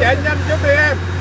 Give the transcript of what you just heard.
chạy nhanh chút đi em.